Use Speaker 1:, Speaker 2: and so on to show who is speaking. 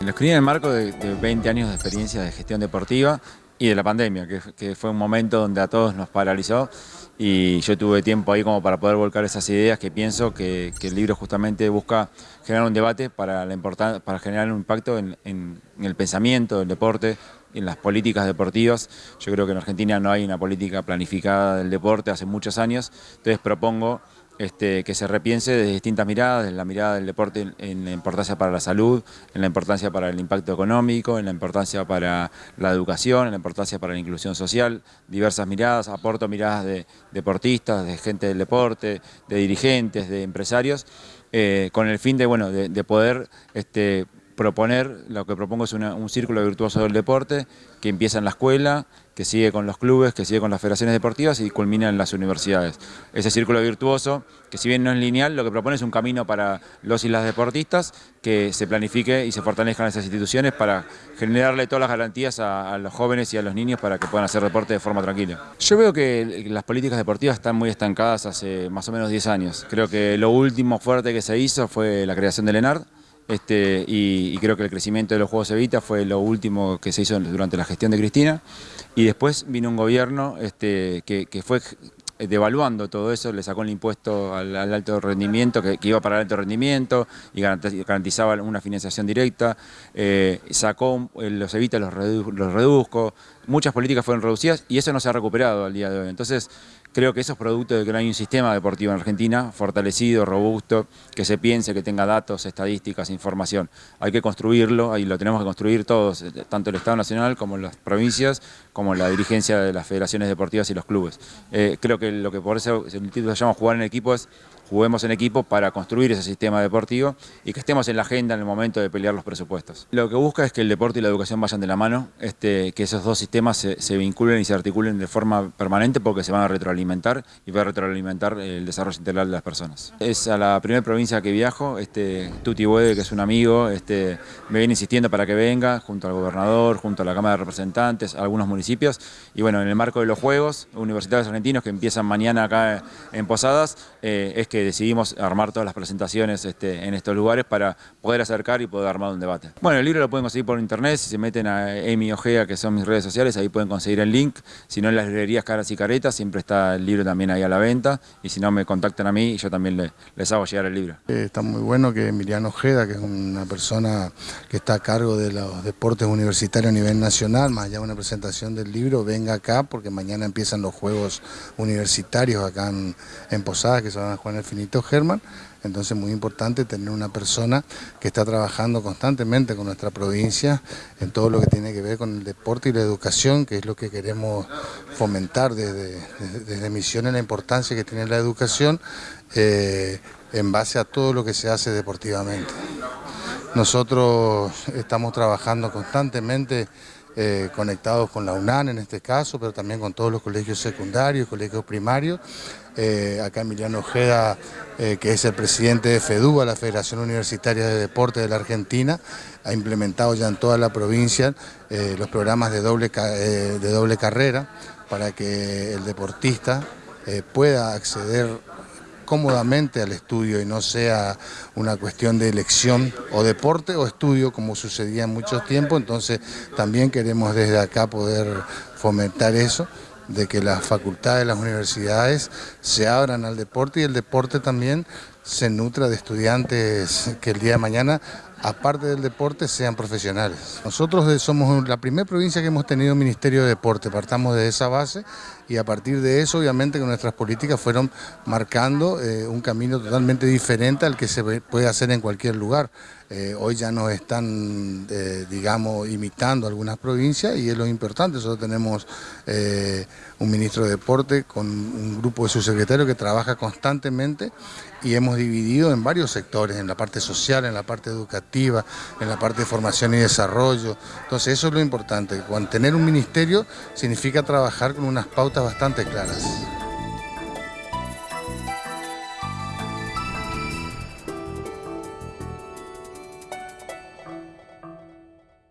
Speaker 1: Lo escribí en el marco de, 20 años de experiencia de gestión deportiva y de la pandemia, que, fue un momento donde a todos nos paralizó y yo tuve tiempo ahí como para poder volcar esas ideas que pienso que, el libro justamente busca generar un debate para, la para generar un impacto en el pensamiento del deporte, en las políticas deportivas. Yo creo que en Argentina no hay una política planificada del deporte hace muchos años, entonces propongo este, que se repiense desde distintas miradas, desde la mirada del deporte en, la importancia para la salud, en la importancia para el impacto económico, en la importancia para la educación, en la importancia para la inclusión social, diversas miradas, aporto miradas de deportistas, de gente del deporte, de dirigentes, de empresarios, eh, con el fin de, bueno, de, poder este, proponer, lo que propongo es un círculo virtuoso del deporte que empieza en la escuela, que sigue con los clubes, que sigue con las federaciones deportivas y culmina en las universidades. Ese círculo virtuoso, que si bien no es lineal, lo que propone es un camino para los y las deportistas que se planifique y se fortalezcan esas instituciones para generarle todas las garantías a, los jóvenes y a los niños para que puedan hacer deporte de forma tranquila. Yo veo que las políticas deportivas están muy estancadas hace más o menos 10 años. Creo que lo último fuerte que se hizo fue la creación del ENARD, este, y, creo que el crecimiento de los Juegos Evita fue lo último que se hizo durante la gestión de Cristina. Y después vino un gobierno este, que, fue devaluando todo eso, le sacó el impuesto al, alto rendimiento, que, iba para el alto rendimiento y garantizaba una financiación directa, eh, sacó los Evita, los, los reduzco, muchas políticas fueron reducidas y eso no se ha recuperado al día de hoy. Entonces, Creo que eso es producto de que no hay un sistema deportivo en Argentina fortalecido, robusto, que se piense, que tenga datos, estadísticas, información. Hay que construirlo, ahí lo tenemos que construir todos, eh, tanto el Estado Nacional como las provincias, como la dirigencia de las federaciones deportivas y los clubes. Eh, creo que lo que por eso el título se llama Jugar en Equipo es juguemos en equipo para construir ese sistema deportivo y que estemos en la agenda en el momento de pelear los presupuestos. Lo que busca es que el deporte y la educación vayan de la mano, este, que esos dos sistemas se, vinculen y se articulen de forma permanente porque se van a retroalimentar y va a retroalimentar el desarrollo integral de las personas. Es a la primera provincia que viajo, este, Tuti Buede, que es un amigo, este, me viene insistiendo para que venga, junto al gobernador, junto a la Cámara de Representantes, a algunos municipios, y bueno, en el marco de los Juegos Universitarios Argentinos que empiezan mañana acá en Posadas, eh, es que decidimos armar todas las presentaciones este, en estos lugares para poder acercar y poder armar un debate. Bueno, el libro lo pueden conseguir por internet, si se meten a Emi Ojea, que son mis redes sociales, ahí pueden conseguir el link. Si no, en las librerías Caras y Caretas, siempre está el libro también ahí a la venta. Y si no, me contactan a mí y yo también les hago llegar el libro.
Speaker 2: Eh, está muy bueno que Emiliano Ojeda, que es una persona que está a cargo de los deportes universitarios a nivel nacional, más allá de una presentación del libro, venga acá porque mañana empiezan los Juegos Universitarios acá en, Posadas, que se van a jugar el Finito Germán, entonces muy importante tener una persona que está trabajando constantemente con nuestra provincia en todo lo que tiene que ver con el deporte y la educación, que es lo que queremos fomentar desde, desde Misiones, la importancia que tiene la educación eh, en base a todo lo que se hace deportivamente. Nosotros estamos trabajando constantemente eh, conectados con la UNAN en este caso, pero también con todos los colegios secundarios, colegios primarios. Eh, acá Emiliano Ojeda, eh, que es el presidente de FEDUBA, la Federación Universitaria de Deporte de la Argentina, ha implementado ya en toda la provincia los programas de doble, de doble carrera para que el deportista pueda acceder cómodamente al estudio y no sea una cuestión de elección o deporte o estudio como sucedía en muchos tiempos, entonces también queremos desde acá poder fomentar eso de que las facultades, las universidades se abran al deporte y el deporte también se nutra de estudiantes que el día de mañana aparte del deporte, sean profesionales. Nosotros somos la primera provincia que hemos tenido Ministerio de Deporte, partamos de esa base y a partir de eso obviamente nuestras políticas fueron marcando eh, un camino totalmente diferente al que se puede hacer en cualquier lugar. Eh, hoy ya nos están, eh, digamos, imitando algunas provincias y es lo importante, nosotros tenemos un ministro de Deporte con un grupo de subsecretarios que trabaja constantemente y hemos dividido en varios sectores, en la parte social, en la parte educativa, en la parte de formación y desarrollo. Entonces eso es lo importante, tener un ministerio significa trabajar con unas pautas bastante claras.